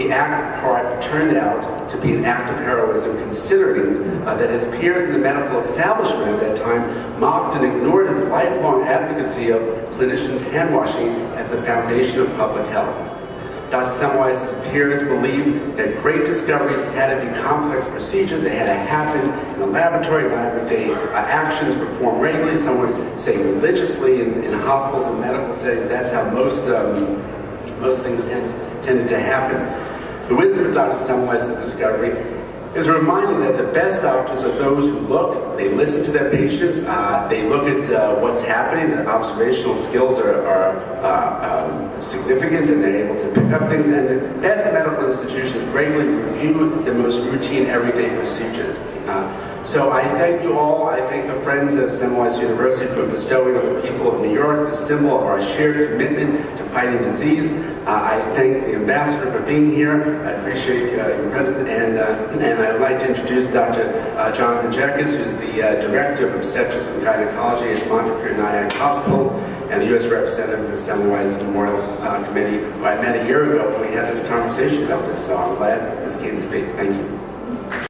the act of part turned out to be an act of heroism considering uh, that his peers in the medical establishment at that time mocked and ignored his lifelong advocacy of clinicians hand washing as the foundation of public health. Dr. Semmelweis's peers believed that great discoveries had to be complex procedures, they had to happen in a laboratory, not everyday uh, actions performed regularly, some would say religiously in, in hospitals and medical settings. That's how most, um, most things tend, tended to happen. The wisdom of Dr. Semmelweis's discovery is a reminder that the best doctors are those who look, they listen to their patients, uh, they look at uh, what's happening, observational skills are, are uh, significant and they're able to pick up things, and the medical institutions regularly review the most routine everyday procedures. Uh, so I thank you all. I thank the friends of Semmelweis University for bestowing on the people of New York the symbol of our shared commitment to fighting disease. Uh, I thank the ambassador for being here. I appreciate uh, your presence, and, uh, and I'd like to introduce Dr. Uh, Jonathan Jenkins, who's the uh, Director of Obstetrics and Gynecology at Montefiore Nyack Hospital, and the U.S. representative of the Semmelweis Memorial uh, Committee, who I met a year ago when we had this conversation about this, so I'm glad this came to be. Thank you.